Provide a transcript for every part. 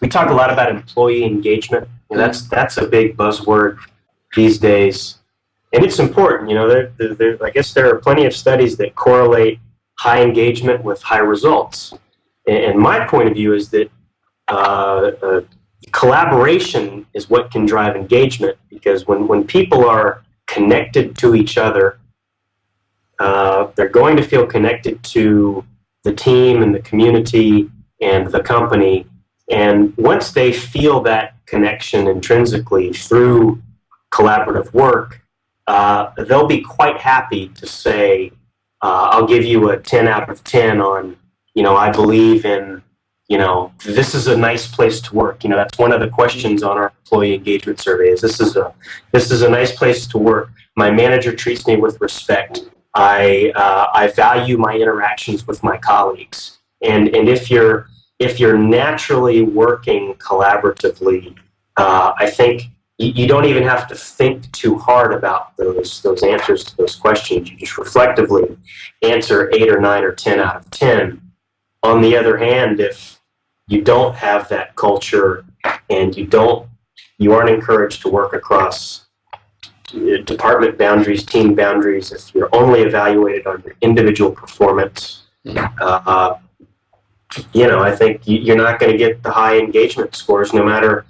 we talk a lot about employee engagement. And that's that's a big buzzword these days, and it's important. You know, there, there, there, I guess there are plenty of studies that correlate high engagement with high results. And, and my point of view is that uh, uh, collaboration is what can drive engagement because when when people are connected to each other, uh, they're going to feel connected to the team and the community and the company. And once they feel that connection intrinsically through collaborative work, uh, they'll be quite happy to say, uh, I'll give you a 10 out of 10 on, you know, I believe in, you know, this is a nice place to work. You know, that's one of the questions on our employee engagement survey is this is a, this is a nice place to work. My manager treats me with respect. I, uh, I value my interactions with my colleagues. And, and if you're, if you're naturally working collaboratively, uh, I think you, you, don't even have to think too hard about those, those answers to those questions. You just reflectively answer eight or nine or 10 out of 10. On the other hand, if you don't have that culture and you don't, you aren't encouraged to work across department boundaries, team boundaries, if you're only evaluated on your individual performance, uh, you know, I think you're not going to get the high engagement scores no matter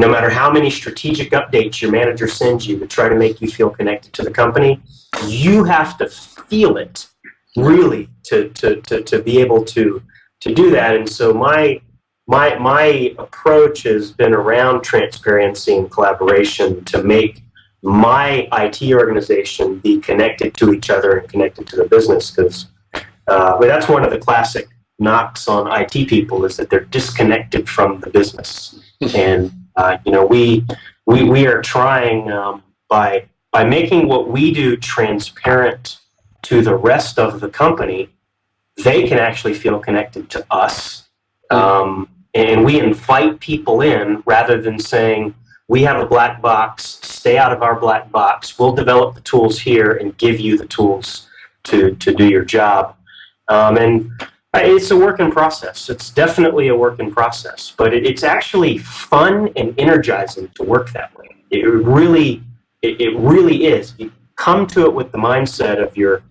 no matter how many strategic updates your manager sends you to try to make you feel connected to the company. You have to feel it really to, to, to, to be able to, to do that. And so my, my, my approach has been around transparency and collaboration to make my IT organization be connected to each other and connected to the business because uh, well, that's one of the classic knocks on IT people is that they're disconnected from the business. and uh, you know, we we we are trying um, by by making what we do transparent to the rest of the company, they can actually feel connected to us. Um, and we invite people in rather than saying, we have a black box, stay out of our black box. We'll develop the tools here and give you the tools to, to do your job. Um, and it's a work in process. It's definitely a work in process, but it, it's actually fun and energizing to work that way. It really, it, it really is. You come to it with the mindset of you're,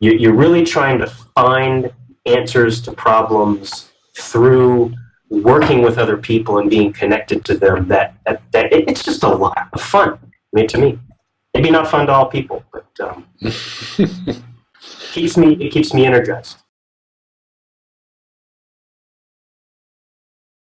you're really trying to find answers to problems through working with other people and being connected to them, that, that, that it, it's just a lot of fun. I mean, to me, maybe not fun to all people, but um, keeps me it keeps me energized.